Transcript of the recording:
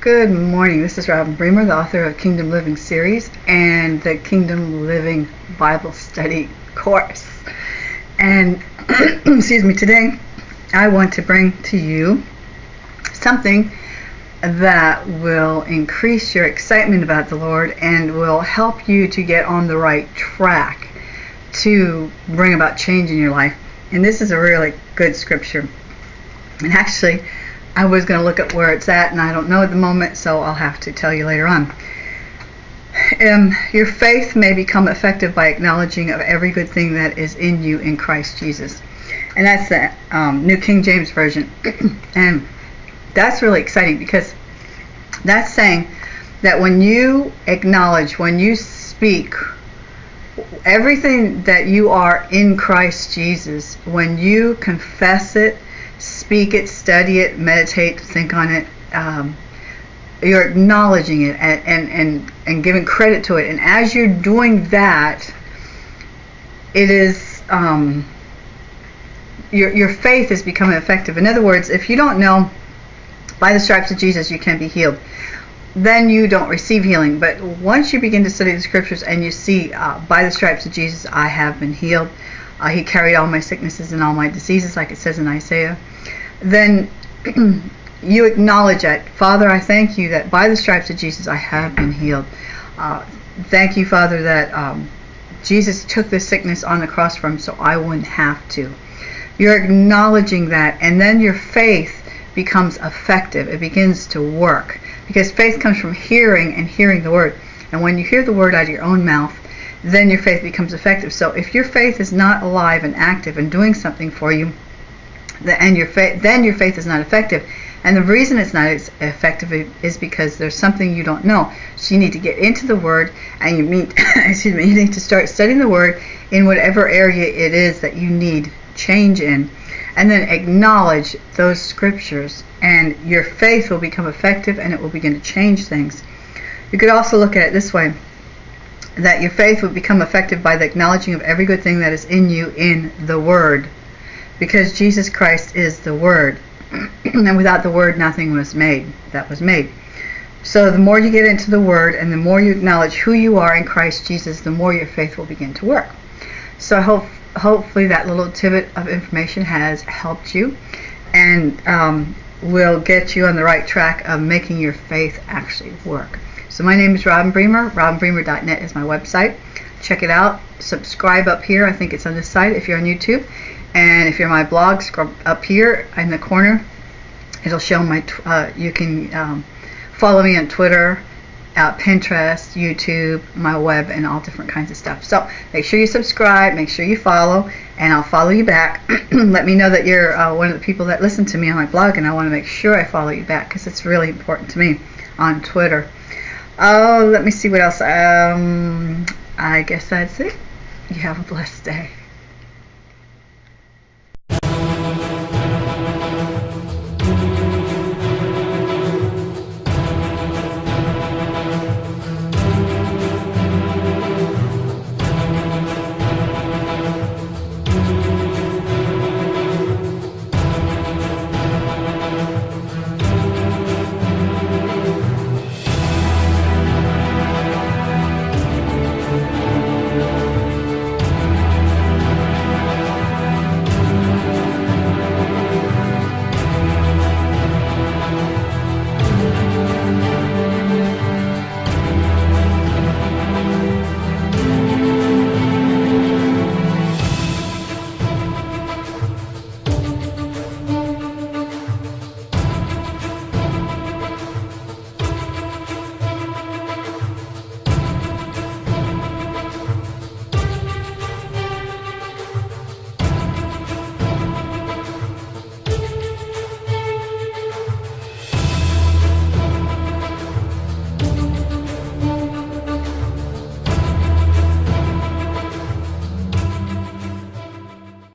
Good morning. This is Robin Bremer, the author of Kingdom Living series and the Kingdom Living Bible Study course. And excuse me, today I want to bring to you something that will increase your excitement about the Lord and will help you to get on the right track to bring about change in your life. And this is a really good scripture. And actually, I was going to look at where it's at, and I don't know at the moment, so I'll have to tell you later on. Um, your faith may become effective by acknowledging of every good thing that is in you in Christ Jesus. And that's the um, New King James Version. and that's really exciting because that's saying that when you acknowledge, when you speak, everything that you are in Christ Jesus, when you confess it, speak it, study it, meditate, think on it. Um, you're acknowledging it and, and, and, and giving credit to it. And as you're doing that, it is um, your, your faith is becoming effective. In other words, if you don't know by the stripes of Jesus you can be healed, then you don't receive healing. But once you begin to study the scriptures and you see uh, by the stripes of Jesus I have been healed, uh, he carried all my sicknesses and all my diseases, like it says in Isaiah, then you acknowledge that. Father, I thank you that by the stripes of Jesus I have been healed. Uh, thank you, Father, that um, Jesus took this sickness on the cross for him so I wouldn't have to. You're acknowledging that, and then your faith becomes effective. It begins to work. Because faith comes from hearing and hearing the word. And when you hear the word out of your own mouth, then your faith becomes effective. So if your faith is not alive and active and doing something for you, and your faith, then your faith is not effective. And the reason it's not effective is because there's something you don't know. So you need to get into the Word, and you meet, excuse me, you need to start studying the Word in whatever area it is that you need change in, and then acknowledge those scriptures, and your faith will become effective, and it will begin to change things. You could also look at it this way that your faith would become effective by the acknowledging of every good thing that is in you in the Word. Because Jesus Christ is the Word. and without the Word, nothing was made that was made. So the more you get into the Word and the more you acknowledge who you are in Christ Jesus, the more your faith will begin to work. So I hope, hopefully that little tidbit of information has helped you and um, will get you on the right track of making your faith actually work. So my name is Robin Bremer. RobinBremer.net is my website. Check it out. Subscribe up here. I think it's on this side if you're on YouTube. And if you're my blog, scroll up here in the corner. It'll show my. Uh, you can um, follow me on Twitter, uh, Pinterest, YouTube, my web, and all different kinds of stuff. So make sure you subscribe, make sure you follow, and I'll follow you back. Let me know that you're uh, one of the people that listen to me on my blog, and I want to make sure I follow you back because it's really important to me on Twitter. Oh, let me see what else. Um, I guess that's it. You have a blessed day.